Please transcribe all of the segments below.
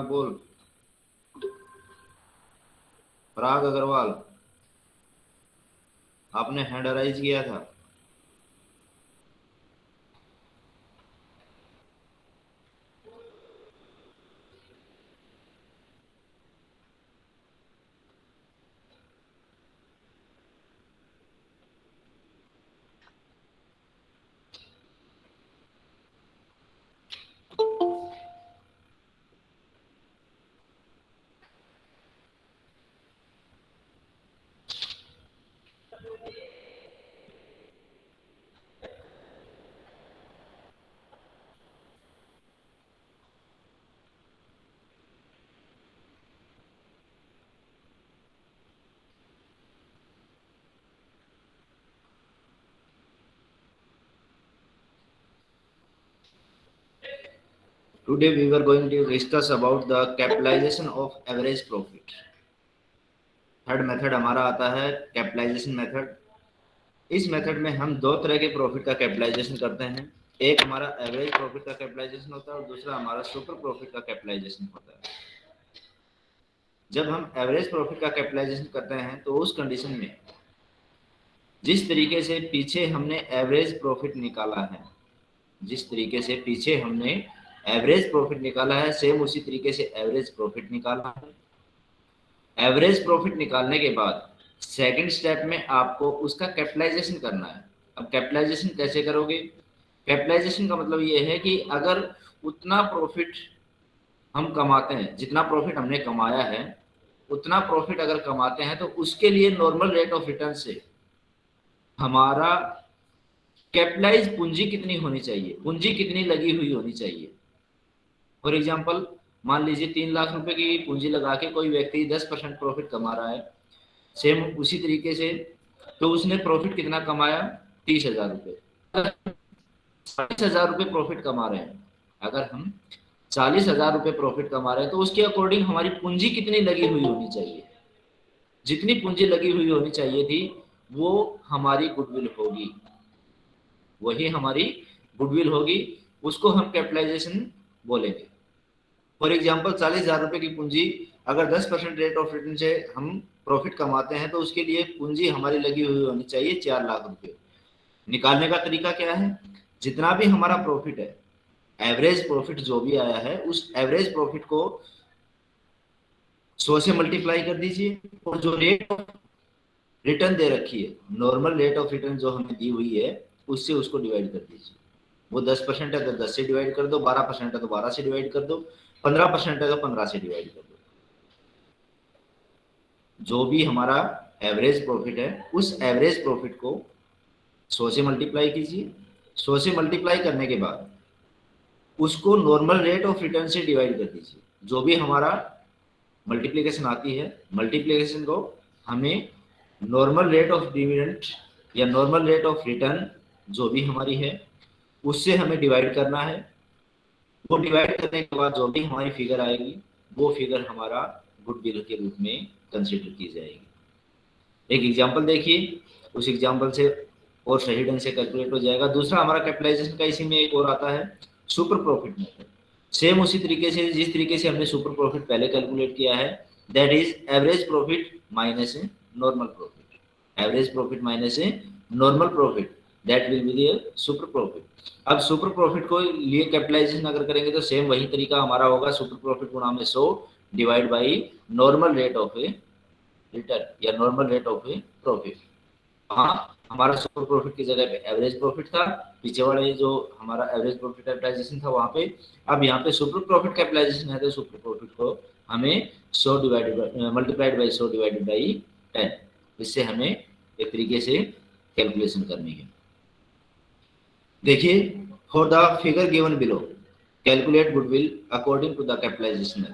बोल। पराग अग्रवाल आपने हैंडराइज किया था। Today we were going to discuss about the capitalization of average profit. Third method हमारा आता है कैपिटलाइजेशन मेथड इस मेथड में हम दो तरह के प्रॉफिट का कैपिटलाइजेशन करते हैं। एक हमारा एवरेज प्रॉफिट का कैपिटलाइजेशन होता है और दूसरा हमारा सुपर प्रॉफिट का कैपिटलाइजेशन होता है। जब हम एवरेज प्रॉफिट का कैपिटलाइजेशन करते हैं तो उस कंडीशन में जिस तरीके से पीछे हमने एवरेज प्रॉफिट निकाला है, जिस तरीके से पीछे हमने एवरेज प्रॉफिट निकाला है सेम उसी तरीके से एवरेज प्रॉफिट निकालना। है एवरेज प्रॉफिट निकालने के बाद सेकंड स्टेप में आपको उसका कैपिटलाइजेशन करना है। अब कैपिटलाइजेशन कैसे करोगे? कैपिटलाइजेशन का मतलब ये है कि अगर उतना प्रॉफिट हम कमाते हैं, जितना प्रॉफिट हमने कमाया है, उतना प्रॉफिट अगर कमाते हैं तो उसके लिए नॉर्मल रेट ऑफ़ रिटर्न से हमारा कैपिटलाइज पूंजी कितनी होनी चाहिए? पूंजी कितनी लगी हुई होनी चाहिए? फॉर एग्ज़ाम्पल मान लीजिए तीन लाख रुपए की पूंजी लगा के कोई व्यक्ति दस परसेंट प्रॉफिट कमा रहा है सेम उसी तरीके से तो उसने प्रॉफिट कितना कमाया? तीस हज़ार रुपये चालीस हज़ार रुपये प्रॉफिट कमा रहे हैं। अगर हम चालीस हज़ार रुपये प्रॉफिट कमा रहे हैं तो उसके अकॉर्डिंग हमारी पूंजी कितनी लगी हुई होनी चाहिए। जितनी पूंजी लगी हुई होनी चाहिए थी, वो हमारी गुडविल होगी। वही हमारी गुडविल होगी, उसको हम कैपिटलाइजेशन बोलेंगे। फॉर एग्ज़ाम्पल चालीस हज़ार रुपए की पूंजी, अगर दस परसेंट रेट ऑफ़ रिटर्न से हम प्रॉफिट कमाते हैं तो उसके लिए पूंजी हमारी लगी हुई होनी चाहिए चार लाख रुपए निकालने का तरीका क्या है? जितना भी हमारा प्रॉफिट है एवरेज प्रॉफिट जो भी आया है, उस एवरेज प्रॉफिट को सौ से मल्टीप्लाई कर दीजिए और जो रेट रिटर्न दे रखी है नॉर्मल रेट ऑफ़ रिटर्न जो हमें दी हुई है, उससे उसको डिवाइड कर दीजिए। वो दस परसेंट है तो दस से डिवाइड कर दो, बारह परसेंट है तो बारह से डिवाइड कर दो। पंद्रह परसेंट है तो पंद्रह से डिवाइड कर दो। जो भी हमारा एवरेज प्रॉफिट है, उस एवरेज प्रॉफिट को सौ से मल्टीप्लाई कीजिए। सौ से मल्टीप्लाई करने के बाद उसको नॉर्मल रेट ऑफ़ रिटर्न से डिवाइड कर दीजिए। जो भी हमारा मल्टीप्लीकेशन आती है मल्टीप्लीकेशन को हमें नॉर्मल रेट ऑफ़ डिविडेंट या नॉर्मल रेट ऑफ़ रिटर्न जो भी हमारी है, उससे हमें डिवाइड करना है। वो डिवाइड करने के बाद जो भी हमारी फिगर आएगी, वो फिगर हमारा गुडविल के रूप में कंसिडर की जाएगी। एक एग्जांपल देखिए, उस एग्जांपल से और सही ढंग से कैलकुलेट हो जाएगा। दूसरा, हमारा कैपिटलाइजेशन का इसी में एक और आता है सुपर प्रॉफिट मेथड सेम उसी तरीके से, जिस तरीके से हमने सुपर प्रॉफिट पहले कैलकुलेट किया है that is average profit minus a normal profit average profit minus a normal profit that will be super profit अब सुपर प्रॉफिट को लिए कैपिटलाइजेशन अगर करेंगे तो सेम वही तरीका हमारा होगा सुपर प्रॉफिट गुणा में सो divide by normal rate of a return या normal rate of a profit हाँ हमारा सुपर प्रॉफिट की जगह पे एवरेज प्रॉफिट था, पीछे वाले जो हमारा एवरेज प्रॉफिट कैपिटलाइजेशन था वहाँ पे, अब यहाँ पे सुपर प्रॉफिट कैपिटलाइजेशन है तो सुपर प्रॉफिट को हमें सौ डिवाइडेड मल्टीप्लाइड बाई सौ डिवाइडेड बाई टेन इससे हमें एक तरीके से कैलकुलेशन करनी है। देखिए for the figure given below calculate goodwill according to the capitalisation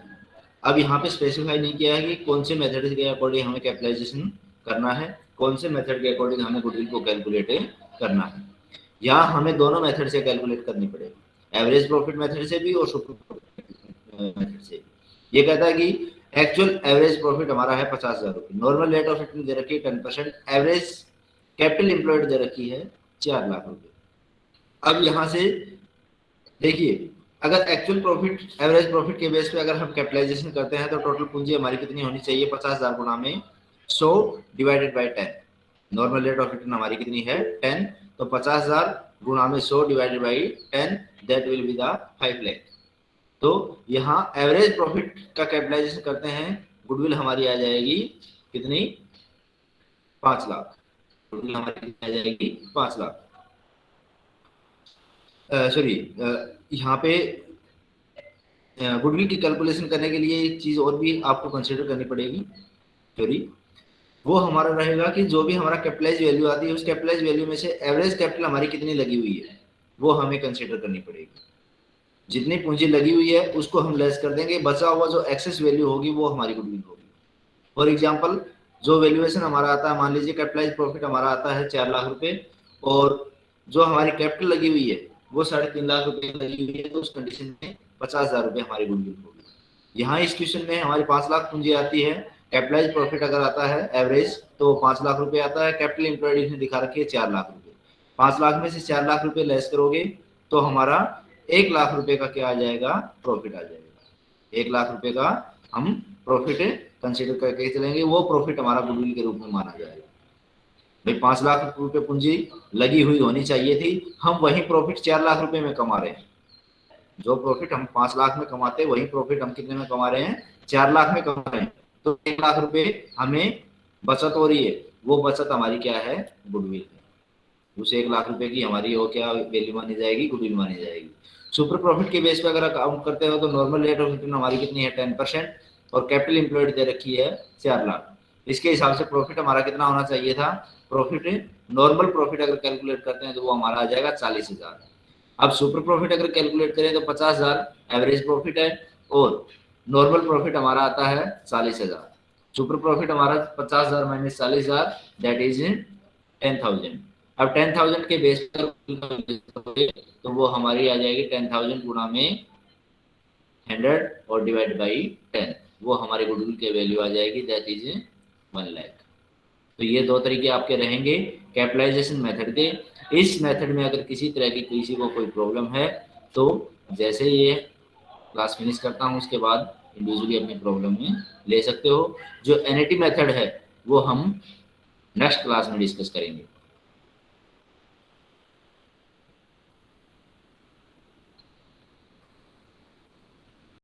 अब यहाँ पे स्पेसिफाई नहीं किया है कि कौन से मेथड के अकॉर्डिंग हमें कैपिटलाइजेशन करना है, कौन से मेथड के अकॉर्डिंग हमें गुडविल को कैलकुलेट करना है। यहाँ हमें दोनों मेथड से कैलकुलेट करनी पड़ेगी एवरेज प्रॉफिट मेथड से भी और सुपर मेथड से ये कहता है कि एक्चुअल एवरेज प्रॉफिट हमारा है पचास हज़ार रुपये। नॉर्मल रेट ऑफ़ रिटर्न दे रखी है ten percent average capital employed दे रखी है चार लाख रुपए अब यहाँ से देखिए, अगर एक्चुअल प्रॉफिट एवरेज प्रॉफिट के बेस पे अगर हम कैपिटलाइजेशन करते हैं तो टोटल पूंजी हमारी कितनी होनी चाहिए? पचास हज़ार गुना में सौ divided by ten normal rate of return हमारी कितनी है? टेन तो पचास हज़ार गुना में सौ divided by ten that will be the five lakh तो यहाँ एवरेज प्रॉफिट का कैपिटलाइजेशन करते हैं गुडविल हमारी आ जाएगी कितनी? पाँच लाख. गुडविल हमारी आ जाएगी पाँच लाख. सॉरी यहाँ पे गुडविल की कैलकुलेशन करने के लिए एक चीज़ और भी आपको कंसिडर करनी पड़ेगी। सॉरी वो हमारा रहेगा कि जो भी हमारा कैपिटलाइज वैल्यू आती है, उस कैपिटलाइज वैल्यू में से एवरेज कैपिटल हमारी कितनी लगी हुई है, वो हमें कंसिडर करनी पड़ेगी। जितनी पूंजी लगी हुई है, उसको हम लेस कर देंगे, बचा हुआ जो एक्सेस वैल्यू होगी, वो हमारी गुडविल होगी। फॉर एग्ज़ाम्पल जो वैल्यूएशन हमारा आता है, मान लीजिए कैपिटलाइज प्रॉफिट हमारा आता है चार लाख रुपए, और जो हमारी कैपिटल लगी हुई है वो साढ़े तीन लाख रुपए लगी हुई है तो उस कंडीशन में पचास हज़ार रुपए हमारी गुडविल होगी यहाँ इस क्वेश्चन में हमारी पाँच लाख पूंजी आती है। कैपिटलाइज प्रॉफिट अगर आता है एवरेज तो पाँच लाख रुपए आता है। कैपिटल इंप्लॉयड ने दिखा रखी है चार लाख रुपए। पाँच लाख में से चार लाख रुपए लेस करोगे तो हमारा एक लाख रुपए का क्या आ जाएगा? प्रॉफिट आ जाएगा। एक लाख रुपए का हम प्रॉफिट कंसिडर करके चलेंगे। वो प्रॉफिट हमारा गुडविल के रूप में माना जाएगा। भाई, पाँच लाख रुपए पूंजी लगी हुई होनी चाहिए थी। हम वही प्रॉफिट चार लाख रुपए में कमा रहे हैं। जो प्रॉफिट हम पाँच लाख में कमाते हैं, वही प्रॉफिट हम कितने में कमा रहे हैं? चार लाख में कमा रहे हैं। तो एक लाख रुपए हमें बचत हो रही है। वो बचत हमारी क्या है? गुडविल है। उस एक लाख रुपए की हमारी वो क्या वैल्यू मानी जाएगी? गुडविल मानी जाएगी। सुपर प्रॉफिट के बेस पे अगर काउंट करते हो तो नॉर्मल रेट ऑफ़ रिटर्न हमारी कितनी है? टेन परसेंट और कैपिटल इंप्लॉयड दे रखी है चार लाख। इसके हिसाब से प्रॉफिट हमारा कितना होना चाहिए था? प्रॉफिट नॉर्मल प्रॉफिट अगर कैलकुलेट करते हैं तो वो हमारा आ जाएगा चालीस हज़ार। अब सुपर प्रॉफिट अगर कैलकुलेट करें तो पचास हज़ार एवरेज प्रॉफिट है और नॉर्मल प्रॉफिट हमारा आता है चालीस हज़ार। सुपर प्रॉफिट हमारा पचास हज़ार माइनस चालीस हज़ार दैट इज़ टेन थाउज़ेंड अब टेन थाउज़ेंड के बेस पर तो वो हमारी आ जाएगी टेन थाउज़ेंड गुणा में हंड्रेड और डिवाइड बाई टेन वो हमारे गुडविल के वैल्यू आ जाएगी दैट इज़ वन लैख तो ये दो तरीके आपके रहेंगे कैपिटलाइजेशन मेथड के। इस मेथड में अगर किसी तरह की किसी को कोई प्रॉब्लम है तो जैसे ये क्लास फिनिश करता हूँ, उसके बाद इंडिविजुअली अपनी प्रॉब्लम में ले सकते हो। जो एन मेथड है, वो हम नेक्स्ट क्लास में डिस्कस करेंगे।